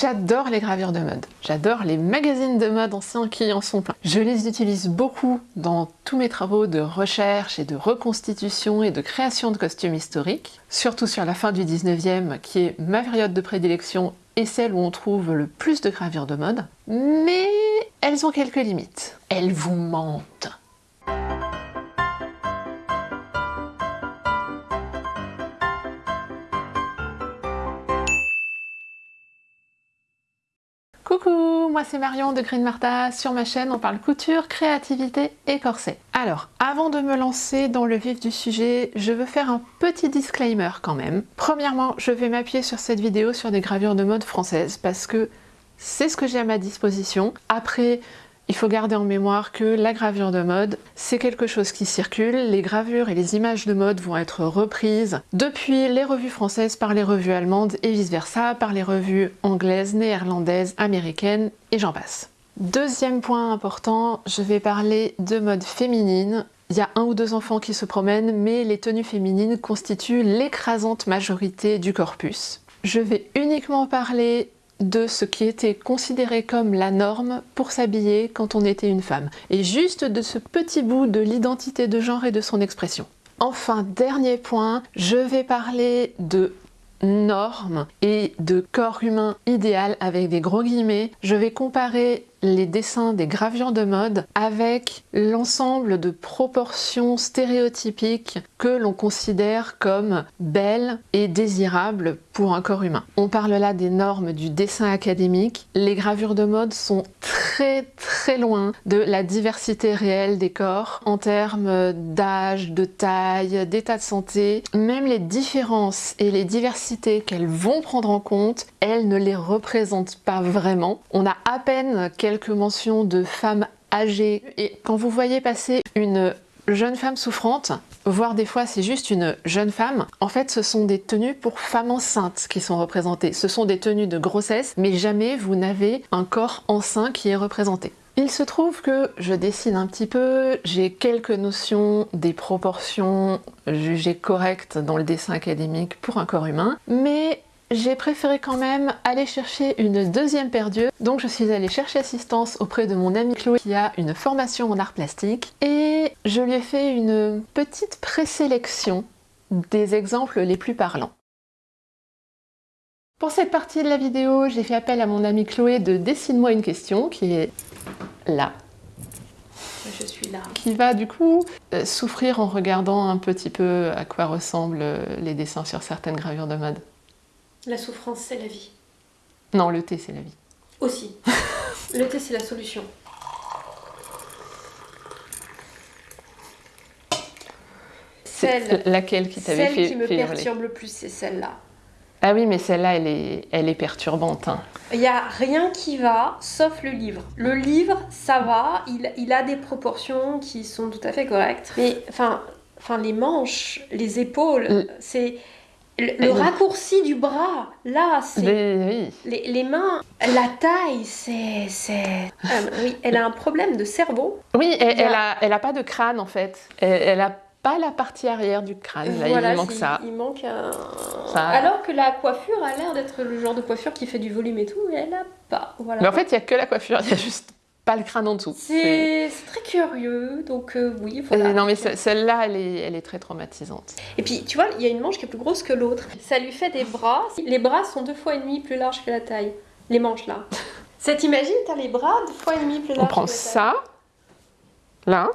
J'adore les gravures de mode, j'adore les magazines de mode anciens qui en sont pleins. Je les utilise beaucoup dans tous mes travaux de recherche et de reconstitution et de création de costumes historiques, surtout sur la fin du 19e qui est ma période de prédilection et celle où on trouve le plus de gravures de mode, mais elles ont quelques limites. Elles vous mentent. Moi c'est Marion de Green Martha. Sur ma chaîne, on parle couture, créativité et corset. Alors, avant de me lancer dans le vif du sujet, je veux faire un petit disclaimer quand même. Premièrement, je vais m'appuyer sur cette vidéo sur des gravures de mode françaises parce que c'est ce que j'ai à ma disposition. Après, il faut garder en mémoire que la gravure de mode, c'est quelque chose qui circule. Les gravures et les images de mode vont être reprises depuis les revues françaises par les revues allemandes et vice-versa, par les revues anglaises, néerlandaises, américaines et j'en passe. Deuxième point important, je vais parler de mode féminine. Il y a un ou deux enfants qui se promènent, mais les tenues féminines constituent l'écrasante majorité du corpus. Je vais uniquement parler de ce qui était considéré comme la norme pour s'habiller quand on était une femme, et juste de ce petit bout de l'identité de genre et de son expression. Enfin, dernier point, je vais parler de normes et de corps humain idéal avec des gros guillemets. Je vais comparer les dessins des gravures de mode avec l'ensemble de proportions stéréotypiques que l'on considère comme belles et désirables pour un corps humain. On parle là des normes du dessin académique. Les gravures de mode sont très très loin de la diversité réelle des corps en termes d'âge, de taille, d'état de santé. Même les différences et les diversités qu'elles vont prendre en compte, elles ne les représentent pas vraiment. On a à peine quelques quelques mentions de femmes âgées. Et quand vous voyez passer une jeune femme souffrante, voire des fois c'est juste une jeune femme, en fait ce sont des tenues pour femmes enceintes qui sont représentées. Ce sont des tenues de grossesse, mais jamais vous n'avez un corps enceint qui est représenté. Il se trouve que je dessine un petit peu, j'ai quelques notions des proportions jugées correctes dans le dessin académique pour un corps humain, mais j'ai préféré quand même aller chercher une deuxième paire d'yeux. Donc je suis allée chercher assistance auprès de mon amie Chloé qui a une formation en art plastique et je lui ai fait une petite présélection des exemples les plus parlants. Pour cette partie de la vidéo, j'ai fait appel à mon amie Chloé de Dessine-moi une question qui est là. Je suis là. Qui va du coup euh, souffrir en regardant un petit peu à quoi ressemblent les dessins sur certaines gravures de mode. La souffrance, c'est la vie. Non, le thé, c'est la vie. Aussi. le thé, c'est la solution. Celle, laquelle qui t'avait fait Celle qui me perturbe le plus, c'est celle-là. Ah oui, mais celle-là, elle est, elle est perturbante. Hein. Il n'y a rien qui va, sauf le livre. Le livre, ça va, il, il, a des proportions qui sont tout à fait correctes. Mais, enfin, enfin les manches, les épaules, c'est le, raccourci du bras, là, c'est... Oui. Les, mains, la taille, c'est... Euh, oui, elle a un problème de cerveau. Oui, elle, elle, a, elle a pas de crâne, en fait. Elle, a pas la partie arrière du crâne, là, il manque ça. Il manque un... Alors que la coiffure a l'air d'être le genre de coiffure qui fait du volume et tout, et elle a pas. Voilà. Mais en fait, il n'y a que la coiffure, il y a juste le crâne en dessous. C'est très curieux, donc euh, oui. Voilà. non, mais celle-là, elle est, elle est très traumatisante. Et puis, tu vois, il y a une manche qui est plus grosse que l'autre. Ça lui fait des bras. Les bras sont deux fois et demi plus larges que la taille. Les manches, là. Ça t'imagine, t'as les bras deux fois et demi plus larges On prend ça, là.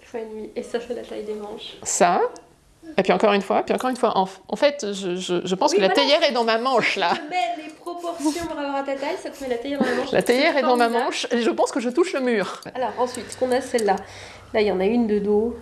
Deux fois et demi, et ça fait la taille des manches. Ça, et puis encore une fois, puis encore une fois. En, fait, je, je, pense que la théière est dans ma manche, là. Je mets les proportions par rapport à ta taille, ça te met la théière dans la manche. La théière est dans ma manche, et je pense que je touche le mur. Alors, ensuite, ce qu'on a, celle-là. Là, il y en a une de dos.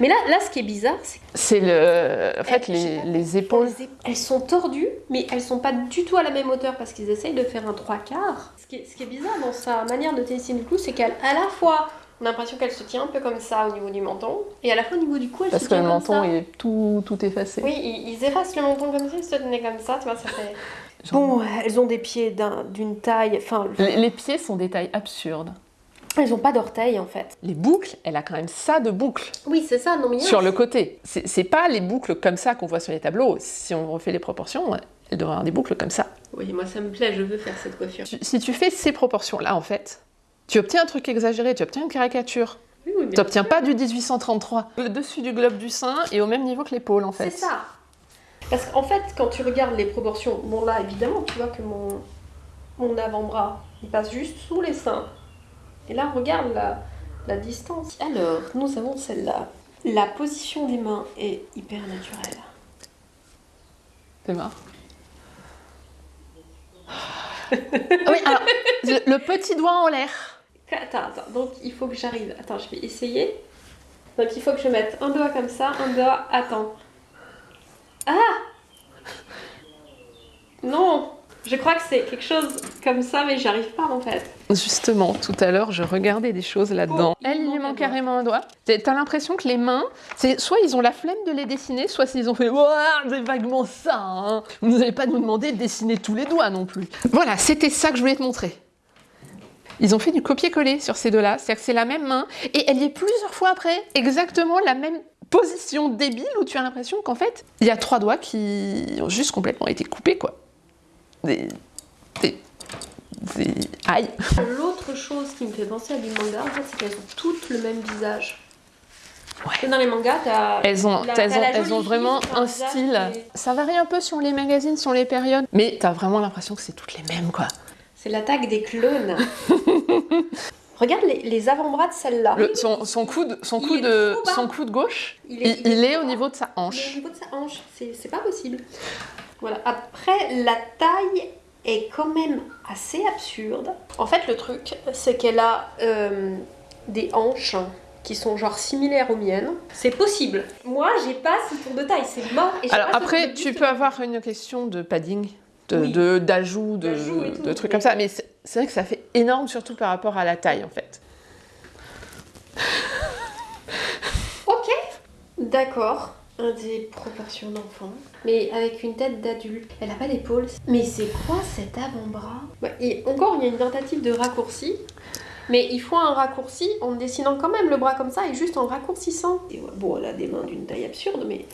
Mais là, là, ce qui est bizarre, c'est... C'est le... En fait, les, les, épaules... Elles sont tordues, mais elles sont pas du tout à la même hauteur, parce qu'ils essayent de faire un trois quarts. Ce qui est, ce qui est bizarre dans sa manière de dessiner le clou, c'est qu'à la fois on a l'impression qu'elle se tient un peu comme ça au niveau du menton. Et à la fois au niveau du cou, elle Parce se tient comme ça. Parce que le menton est tout, tout effacé. Oui, ils, effacent le menton comme ça, ils se tenaient comme ça, tu vois, ça fait... Bon, elles ont des pieds d'une taille... Enfin, les, pieds sont des tailles absurdes. Elles n'ont pas d'orteils en fait. Les boucles, elle a quand même ça de boucles. Oui, c'est ça, non mais... Sur le côté. C'est pas les boucles comme ça qu'on voit sur les tableaux. Si on refait les proportions, elle devrait avoir des boucles comme ça. Oui, moi ça me plaît, je veux faire cette coiffure. Si tu fais ces proportions-là, en fait, tu obtiens un truc exagéré, tu obtiens une caricature. Oui, oui, Tu n'obtiens pas du 1833. Le dessus du globe du sein est au même niveau que l'épaule, en fait. C'est ça. Parce qu'en fait, quand tu regardes les proportions, bon là évidemment, tu vois que mon, mon avant-bras, il passe juste sous les seins. Et là, regarde la, la distance. Alors, nous avons celle-là. La position des mains est hyper naturelle. C'est marrant. Ah oui, alors, le petit doigt en l'air. Attends, attends, donc il faut que j'arrive. Attends, je vais essayer. Donc il faut que je mette un doigt comme ça, un doigt. Attends. Ah Non Je crois que c'est quelque chose comme ça, mais j'arrive pas en fait. Justement, tout à l'heure, je regardais des choses là-dedans. Oh, il Elle, il lui manque carrément un doigt. T'as l'impression que les mains, c'est soit ils ont la flemme de les dessiner, soit ils ont fait Ouah, c'est vaguement ça. hein. Vous n'allez pas nous demander de dessiner tous les doigts non plus. Voilà, c'était ça que je voulais te montrer. Ils ont fait du copier-coller sur ces deux-là, c'est-à-dire que c'est la même main et elle y est plusieurs fois après, exactement la même position débile où tu as l'impression qu'en fait, il y a trois doigts qui ont juste complètement été coupés quoi. Des, des, des- aïe. L'autre chose qui me fait penser à du manga, en fait, c'est qu'elles ont toutes le même visage. Ouais. Dans les mangas, t'as. Elles ont, la- elles t'as ont, elles vraiment un style. Ça varie un peu sur les magazines, sur les périodes, mais t'as vraiment l'impression que c'est toutes les mêmes, quoi. C'est l'attaque des clones. Regarde les, les avant-bras de celle-là. Le- son, son coude, son Il coude, est bas. son coude gauche, Il il, est- il il est est au niveau de sa Mais au hanche. niveau de sa hanche, c'est pas possible. Voilà. Après, la taille est quand même assez absurde. En fait, le truc, c'est qu'elle a euh, des hanches qui sont genre similaires aux miennes. C'est possible. Moi, j'ai pas ce tour de taille, c'est mort. Et Alors pas après, tu peux avoir une question de padding, de, Oui. de- d'ajout, de, tout, de trucs mais- comme ça, mais c'est vrai que ça fait énorme, surtout par rapport à la taille, en fait. Ok. D'accord. Un des proportions d'enfant, mais avec une tête d'adulte. Elle a pas d'épaule. Mais c'est quoi cet avant-bras? Bah, et Encore, il y a une tentative de raccourci. Mais il faut un raccourci en dessinant quand même le bras comme ça et juste en raccourcissant. Et ouais, bon, elle a des mains d'une taille absurde, mais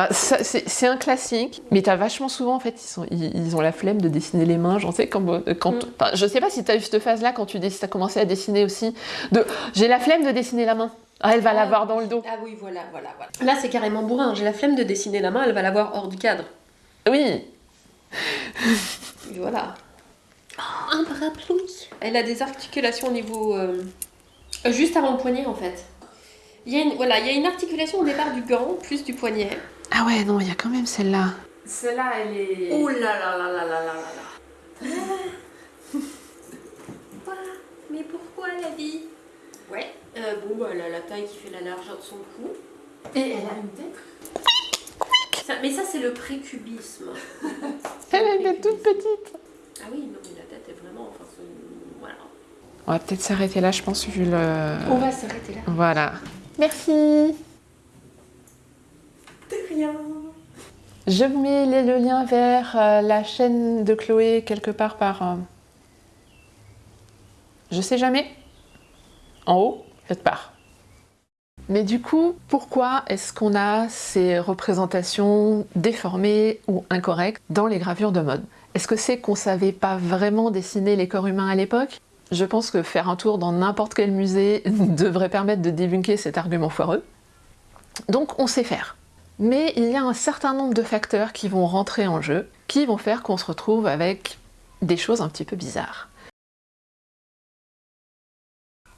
Ah, c'est un classique, mais t'as vachement souvent, en fait, ils, sont, ils, ils ont la flemme de dessiner les mains. J'en sais, quand, quand, Mm. je sais pas si t'as eu cette phase-là quand tu as commencé à dessiner aussi, de j'ai la flemme de dessiner la main. Ah, elle va l'avoir dans le dos. Ah oui, voilà, voilà, voilà. Là, c'est carrément bourrin. J'ai la flemme de dessiner la main, elle va l'avoir hors du cadre. Oui, voilà. Oh, un parapluie. Elle a des articulations au niveau. euh, euh, juste avant le poignet, en fait. Il y, a une, voilà, il y a une articulation au départ du gant, plus du poignet. Ah ouais, non, il y a quand même celle-là. Celle-là, elle est... Ouh là là là là là là là ah, ah Mais pourquoi la vie? Ouais, euh, bon, bah, elle a la taille qui fait la largeur de son cou. Et elle a une tête? Mais ça, c'est le précubisme. elle a une tête toute petite Ah oui, non, mais la tête est vraiment... Enfin. Voilà. On va peut-être s'arrêter là, je pense, vu le... On va s'arrêter là. Voilà. Merci je vous mets le lien vers euh, la chaîne de Chloé quelque part par... euh, Je sais jamais. En haut, quelque part. Mais du coup, pourquoi est-ce qu'on a ces représentations déformées ou incorrectes dans les gravures de mode? Est-ce que c'est qu'on savait pas vraiment dessiner les corps humains à l'époque? Je pense que faire un tour dans n'importe quel musée devrait permettre de débunker cet argument foireux. Donc on sait faire. Mais il y a un certain nombre de facteurs qui vont rentrer en jeu, qui vont faire qu'on se retrouve avec des choses un petit peu bizarres.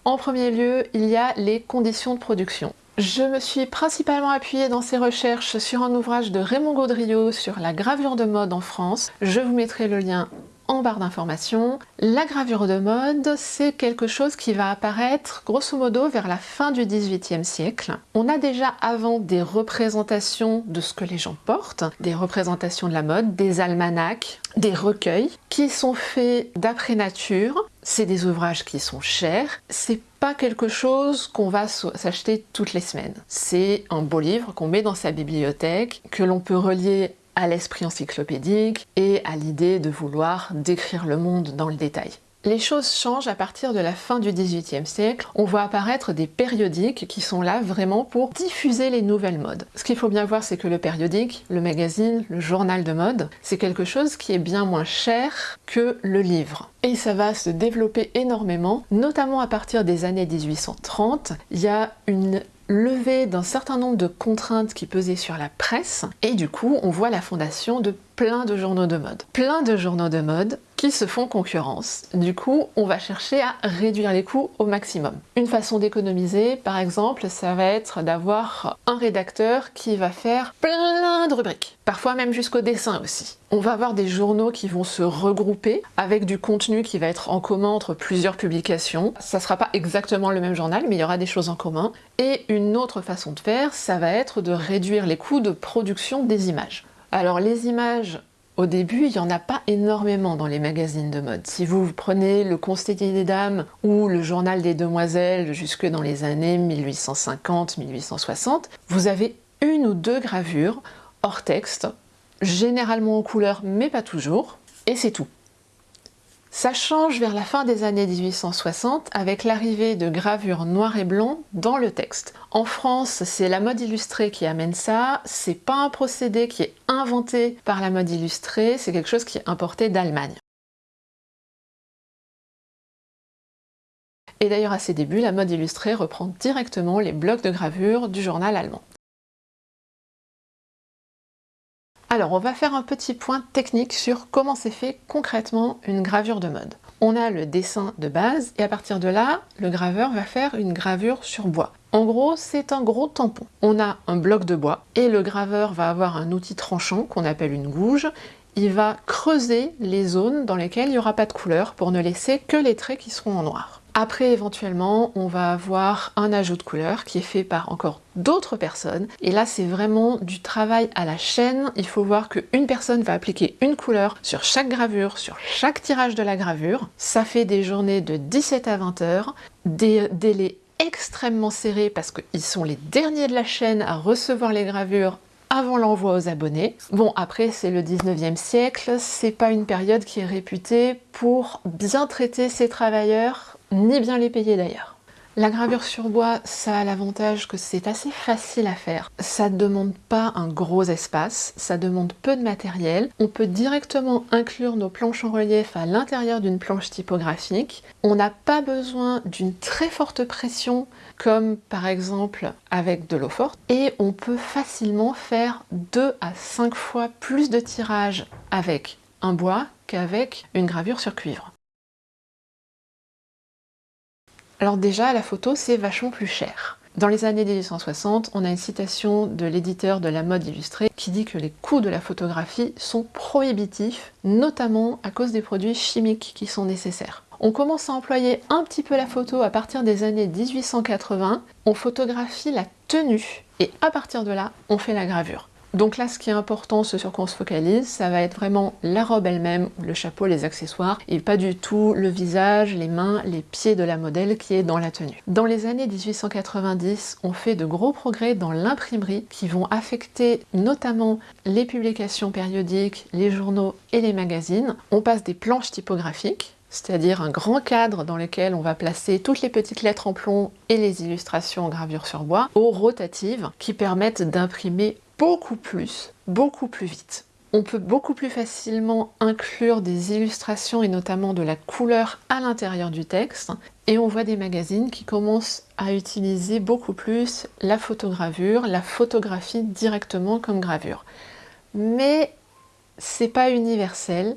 En premier lieu, il y a les conditions de production. Je me suis principalement appuyée dans ces recherches sur un ouvrage de Raymond Gaudriot sur la gravure de mode en France. Je vous mettrai le lien en barre d'informations. La gravure de mode, c'est quelque chose qui va apparaître grosso modo vers la fin du XVIIIe siècle. On a déjà avant des représentations de ce que les gens portent, des représentations de la mode, des almanachs, des recueils qui sont faits d'après nature. C'est des ouvrages qui sont chers. C'est pas quelque chose qu'on va s'acheter toutes les semaines. C'est un beau livre qu'on met dans sa bibliothèque, que l'on peut relier à l'esprit encyclopédique et à l'idée de vouloir décrire le monde dans le détail. Les choses changent à partir de la fin du XVIIIe siècle. On voit apparaître des périodiques qui sont là vraiment pour diffuser les nouvelles modes. Ce qu'il faut bien voir, c'est que le périodique, le magazine, le journal de mode, c'est quelque chose qui est bien moins cher que le livre. Et ça va se développer énormément, notamment à partir des années 1830. Il y a une levée d'un certain nombre de contraintes qui pesaient sur la presse, et du coup on voit la fondation de plein de journaux de mode. Plein de journaux de mode qui se font concurrence. Du coup, on va chercher à réduire les coûts au maximum. Une façon d'économiser, par exemple, ça va être d'avoir un rédacteur qui va faire plein de rubriques, parfois même jusqu'au dessin aussi. On va avoir des journaux qui vont se regrouper avec du contenu qui va être en commun entre plusieurs publications. Ça sera pas exactement le même journal, mais il y aura des choses en commun. Et une autre façon de faire, ça va être de réduire les coûts de production des images. Alors les images, au début, il n'y en a pas énormément dans les magazines de mode. Si vous prenez le Conseiller des Dames ou le Journal des Demoiselles jusque dans les années 1850-1860, vous avez une ou deux gravures hors texte, généralement en couleur mais pas toujours, et c'est tout. Ça change vers la fin des années 1860 avec l'arrivée de gravures noir et blanc dans le texte. En France, c'est la mode illustrée qui amène ça, c'est pas un procédé qui est inventé par la mode illustrée, c'est quelque chose qui est importé d'Allemagne. Et d'ailleurs à ses débuts, la mode illustrée reprend directement les blocs de gravure du journal allemand. Alors, on va faire un petit point technique sur comment c'est fait concrètement une gravure de mode. On a le dessin de base et à partir de là, le graveur va faire une gravure sur bois. En gros, c'est un gros tampon. On a un bloc de bois et le graveur va avoir un outil tranchant qu'on appelle une gouge. Il va creuser les zones dans lesquelles il n'y aura pas de couleur pour ne laisser que les traits qui seront en noir. Après, éventuellement, on va avoir un ajout de couleur qui est fait par encore d'autres personnes. Et là, c'est vraiment du travail à la chaîne. Il faut voir qu'une personne va appliquer une couleur sur chaque gravure, sur chaque tirage de la gravure. Ça fait des journées de 17 à 20 heures, des délais extrêmement serrés parce qu'ils sont les derniers de la chaîne à recevoir les gravures avant l'envoi aux abonnés. Bon, après, c'est le 19e siècle, c'est pas une période qui est réputée pour bien traiter ses travailleurs ni bien les payer d'ailleurs. La gravure sur bois, ça a l'avantage que c'est assez facile à faire. Ça ne demande pas un gros espace, ça demande peu de matériel. On peut directement inclure nos planches en relief à l'intérieur d'une planche typographique. On n'a pas besoin d'une très forte pression comme par exemple avec de l'eau forte. Et on peut facilement faire 2 à 5 fois plus de tirage avec un bois qu'avec une gravure sur cuivre. Alors déjà, la photo, c'est vachement plus cher. Dans les années 1860, on a une citation de l'éditeur de la mode illustrée qui dit que les coûts de la photographie sont prohibitifs, notamment à cause des produits chimiques qui sont nécessaires. On commence à employer un petit peu la photo à partir des années 1880, on photographie la tenue, et à partir de là, on fait la gravure. Donc là, ce qui est important, ce sur quoi on se focalise, ça va être vraiment la robe elle-même, le chapeau, les accessoires, et pas du tout le visage, les mains, les pieds de la modèle qui est dans la tenue. Dans les années 1890, on fait de gros progrès dans l'imprimerie qui vont affecter notamment les publications périodiques, les journaux et les magazines. On passe des planches typographiques, c'est-à-dire un grand cadre dans lequel on va placer toutes les petites lettres en plomb et les illustrations en gravure sur bois, aux rotatives qui permettent d'imprimer beaucoup plus, beaucoup plus vite. On peut beaucoup plus facilement inclure des illustrations et notamment de la couleur à l'intérieur du texte et on voit des magazines qui commencent à utiliser beaucoup plus la photogravure, la photographie directement comme gravure. Mais c'est pas universel.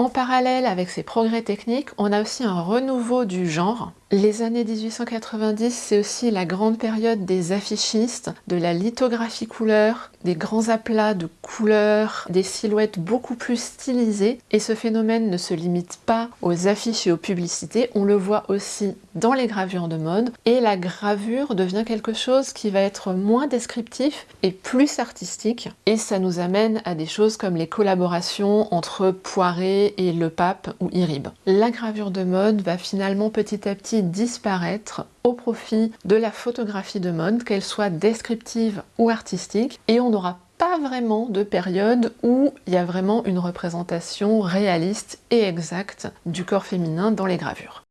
En parallèle avec ces progrès techniques, on a aussi un renouveau du genre les années 1890, c'est aussi la grande période des affichistes, de la lithographie couleur, des grands aplats de couleurs, des silhouettes beaucoup plus stylisées. Et ce phénomène ne se limite pas aux affiches et aux publicités, on le voit aussi dans les gravures de mode. Et la gravure devient quelque chose qui va être moins descriptif et plus artistique. Et ça nous amène à des choses comme les collaborations entre Poiré et Le Pape ou Irib. La gravure de mode va finalement petit à petit disparaître au profit de la photographie de mode, qu'elle soit descriptive ou artistique, et on n'aura pas vraiment de période où il y a vraiment une représentation réaliste et exacte du corps féminin dans les gravures.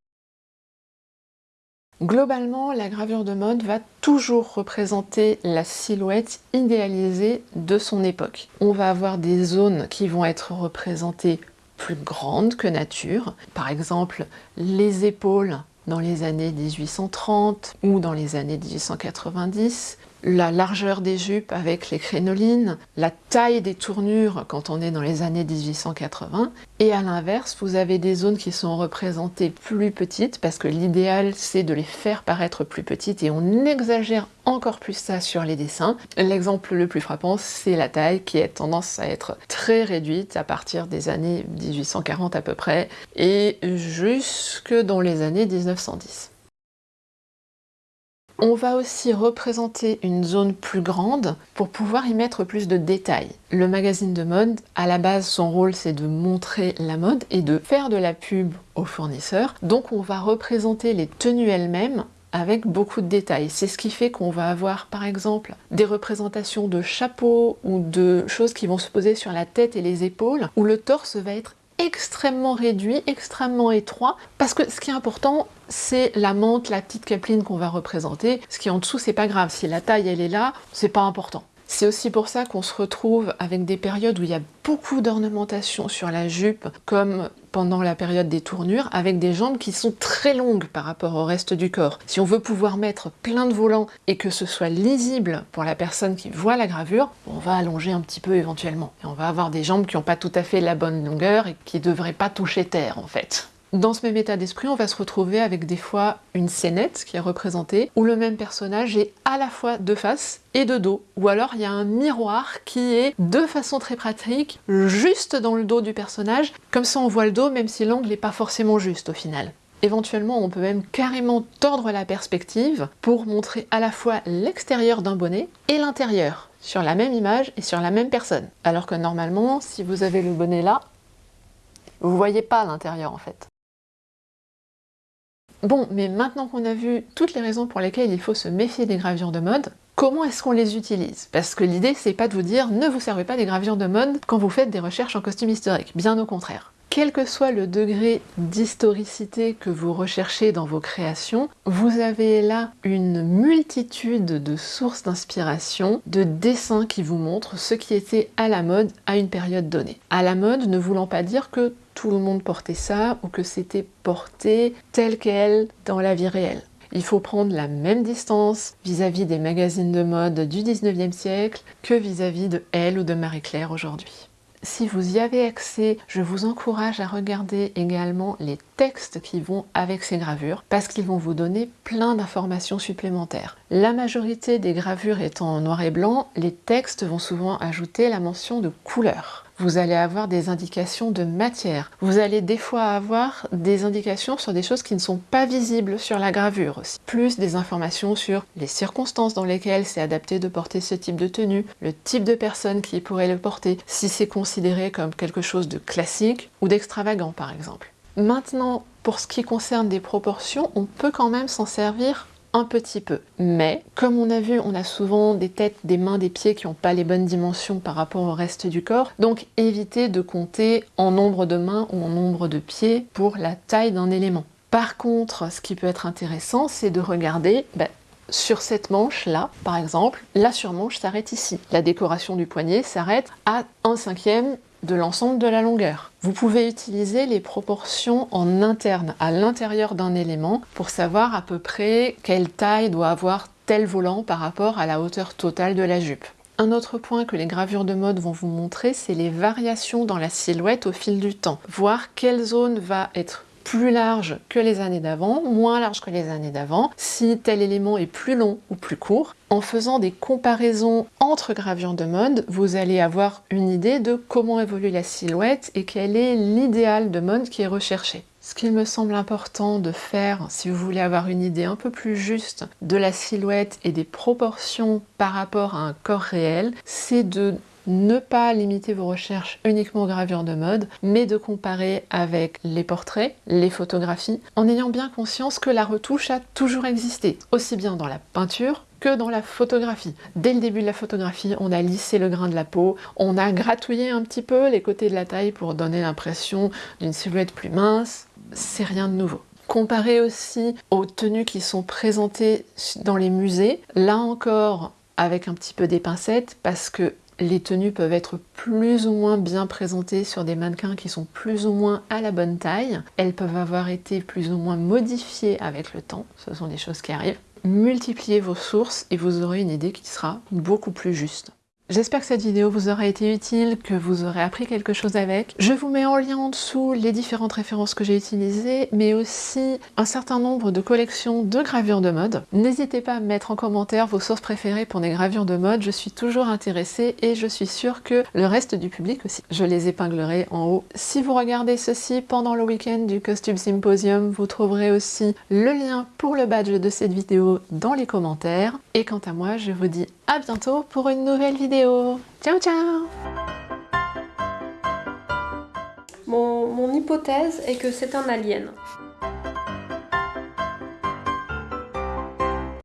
Globalement, la gravure de mode va toujours représenter la silhouette idéalisée de son époque. On va avoir des zones qui vont être représentées plus grandes que nature. Par exemple, les épaules dans les années 1830 ou dans les années 1890, la largeur des jupes avec les crénolines, la taille des tournures quand on est dans les années 1880, et à l'inverse, vous avez des zones qui sont représentées plus petites, parce que l'idéal c'est de les faire paraître plus petites, et on exagère encore plus ça sur les dessins. L'exemple le plus frappant, c'est la taille qui a tendance à être très réduite à partir des années 1840 à peu près, et jusque dans les années 1910. On va aussi représenter une zone plus grande pour pouvoir y mettre plus de détails. Le magazine de mode, à la base, son rôle c'est de montrer la mode et de faire de la pub aux fournisseurs. Donc on va représenter les tenues elles-mêmes avec beaucoup de détails. C'est ce qui fait qu'on va avoir par exemple des représentations de chapeaux ou de choses qui vont se poser sur la tête et les épaules où le torse va être extrêmement réduit, extrêmement étroit, parce que ce qui est important, c'est la menthe, la petite capeline qu'on va représenter. Ce qui est en dessous, c'est pas grave. Si la taille, elle est là, c'est pas important. C'est aussi pour ça qu'on se retrouve avec des périodes où il y a beaucoup d'ornementation sur la jupe, comme pendant la période des tournures, avec des jambes qui sont très longues par rapport au reste du corps. Si on veut pouvoir mettre plein de volants et que ce soit lisible pour la personne qui voit la gravure, on va allonger un petit peu éventuellement. Et on va avoir des jambes qui n'ont pas tout à fait la bonne longueur et qui ne devraient pas toucher terre en fait. Dans ce même état d'esprit, on va se retrouver avec des fois une scénette qui est représentée, où le même personnage est à la fois de face et de dos, ou alors il y a un miroir qui est de façon très pratique, juste dans le dos du personnage, comme ça on voit le dos même si l'angle n'est pas forcément juste au final. Éventuellement, on peut même carrément tordre la perspective pour montrer à la fois l'extérieur d'un bonnet et l'intérieur, sur la même image et sur la même personne. Alors que normalement, si vous avez le bonnet là, vous voyez pas l'intérieur en fait. Bon, mais maintenant qu'on a vu toutes les raisons pour lesquelles il faut se méfier des gravures de mode, comment est-ce qu'on les utilise? Parce que l'idée, c'est pas de vous dire « ne vous servez pas des gravures de mode quand vous faites des recherches en costume historique », bien au contraire. Quel que soit le degré d'historicité que vous recherchez dans vos créations, vous avez là une multitude de sources d'inspiration, de dessins qui vous montrent ce qui était à la mode à une période donnée. À la mode ne voulant pas dire que tout le monde portait ça ou que c'était porté tel quel dans la vie réelle. Il faut prendre la même distance vis-à-vis des magazines de mode du 19e siècle que vis-à-vis de Elle ou de Marie-Claire aujourd'hui. Si vous y avez accès, je vous encourage à regarder également les textes qui vont avec ces gravures parce qu'ils vont vous donner plein d'informations supplémentaires. La majorité des gravures étant en noir et blanc, les textes vont souvent ajouter la mention de couleur vous allez avoir des indications de matière. Vous allez des fois avoir des indications sur des choses qui ne sont pas visibles sur la gravure aussi. Plus des informations sur les circonstances dans lesquelles c'est adapté de porter ce type de tenue, le type de personne qui pourrait le porter, si c'est considéré comme quelque chose de classique ou d'extravagant par exemple. Maintenant, pour ce qui concerne des proportions, on peut quand même s'en servir un petit peu. Mais, comme on a vu, on a souvent des têtes, des mains, des pieds qui n'ont pas les bonnes dimensions par rapport au reste du corps, donc évitez de compter en nombre de mains ou en nombre de pieds pour la taille d'un élément. Par contre, ce qui peut être intéressant, c'est de regarder ben, sur cette manche-là, par exemple, la surmanche s'arrête ici. La décoration du poignet s'arrête à 1 cinquième de l'ensemble de la longueur. Vous pouvez utiliser les proportions en interne, à l'intérieur d'un élément, pour savoir à peu près quelle taille doit avoir tel volant par rapport à la hauteur totale de la jupe. Un autre point que les gravures de mode vont vous montrer, c'est les variations dans la silhouette au fil du temps. Voir quelle zone va être plus large que les années d'avant, moins large que les années d'avant, si tel élément est plus long ou plus court. En faisant des comparaisons entre gravures de mode, vous allez avoir une idée de comment évolue la silhouette et quel est l'idéal de mode qui est recherché. Ce qu'il me semble important de faire, si vous voulez avoir une idée un peu plus juste de la silhouette et des proportions par rapport à un corps réel, c'est de ne pas limiter vos recherches uniquement aux gravures de mode, mais de comparer avec les portraits, les photographies, en ayant bien conscience que la retouche a toujours existé, aussi bien dans la peinture que dans la photographie. Dès le début de la photographie, on a lissé le grain de la peau, on a gratouillé un petit peu les côtés de la taille pour donner l'impression d'une silhouette plus mince. C'est rien de nouveau. Comparé aussi aux tenues qui sont présentées dans les musées, là encore avec un petit peu des pincettes parce que les tenues peuvent être plus ou moins bien présentées sur des mannequins qui sont plus ou moins à la bonne taille. Elles peuvent avoir été plus ou moins modifiées avec le temps, ce sont des choses qui arrivent. Multipliez vos sources et vous aurez une idée qui sera beaucoup plus juste. J'espère que cette vidéo vous aura été utile, que vous aurez appris quelque chose avec. Je vous mets en lien en dessous les différentes références que j'ai utilisées, mais aussi un certain nombre de collections de gravures de mode. N'hésitez pas à mettre en commentaire vos sources préférées pour des gravures de mode, je suis toujours intéressée et je suis sûre que le reste du public aussi. Je les épinglerai en haut. Si vous regardez ceci pendant le week-end du Costume Symposium, vous trouverez aussi le lien pour le badge de cette vidéo dans les commentaires. Et quant à moi, je vous dis à bientôt pour une nouvelle Ciao ciao mon hypothèse est que c'est un alien.